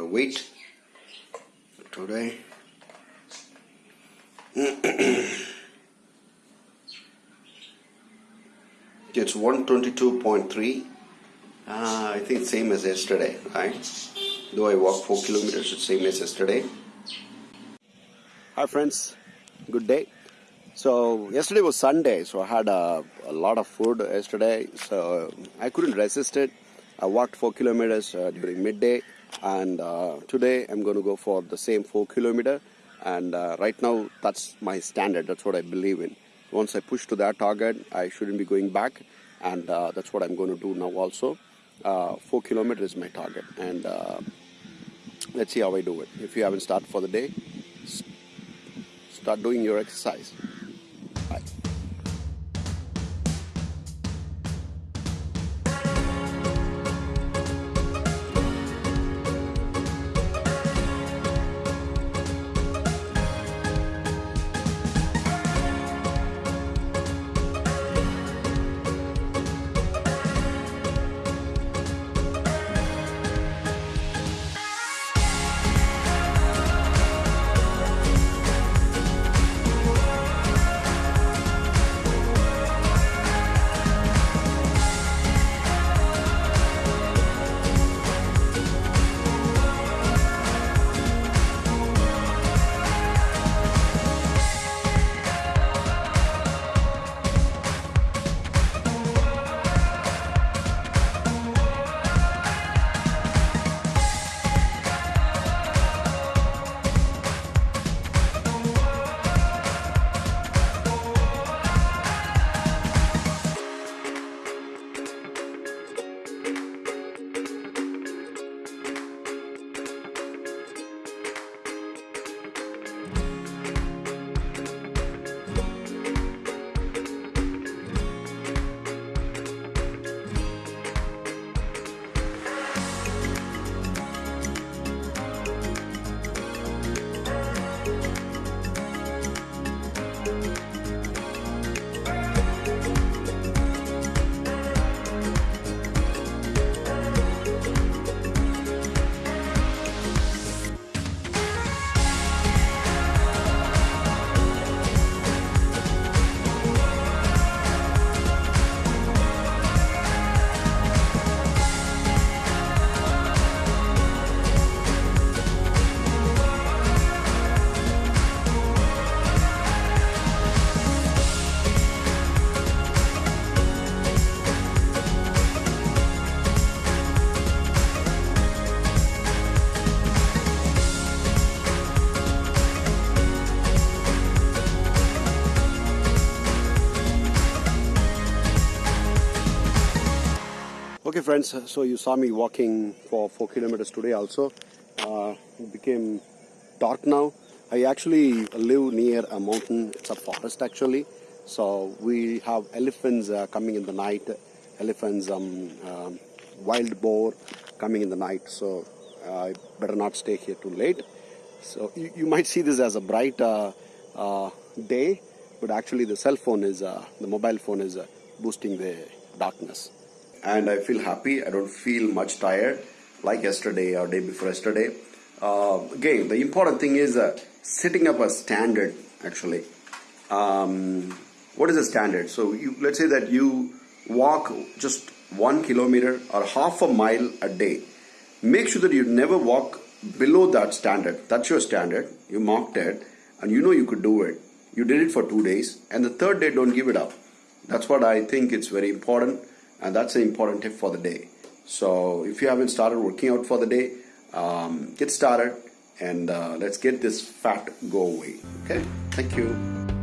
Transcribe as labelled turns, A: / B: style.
A: weight today. it's 122.3. Uh, I think same as yesterday, right? Though I walked 4 kilometers, it's same as yesterday. Hi friends, good day. So yesterday was Sunday, so I had a, a lot of food yesterday, so I couldn't resist it. I walked 4 kilometers uh, during midday and uh, today I'm going to go for the same 4 kilometer and uh, right now that's my standard, that's what I believe in. Once I push to that target, I shouldn't be going back and uh, that's what I'm going to do now also. Uh, 4 kilometers is my target and uh, let's see how I do it. If you haven't started for the day, start doing your exercise. Okay, friends, so you saw me walking for 4 kilometers today also. Uh, it became dark now. I actually live near a mountain, it's a forest actually. So we have elephants uh, coming in the night, elephants, um, um, wild boar coming in the night. So uh, I better not stay here too late. So you, you might see this as a bright uh, uh, day, but actually the cell phone is, uh, the mobile phone is boosting the darkness and I feel happy. I don't feel much tired like yesterday or day before yesterday. Uh, again, the important thing is uh, setting up a standard actually. Um, what is a standard? So you, let's say that you walk just one kilometer or half a mile a day. Make sure that you never walk below that standard. That's your standard. You marked it and you know you could do it. You did it for two days and the third day don't give it up. That's what I think it's very important and that's an important tip for the day. So if you haven't started working out for the day, um, get started and uh, let's get this fat go away. Okay, thank you.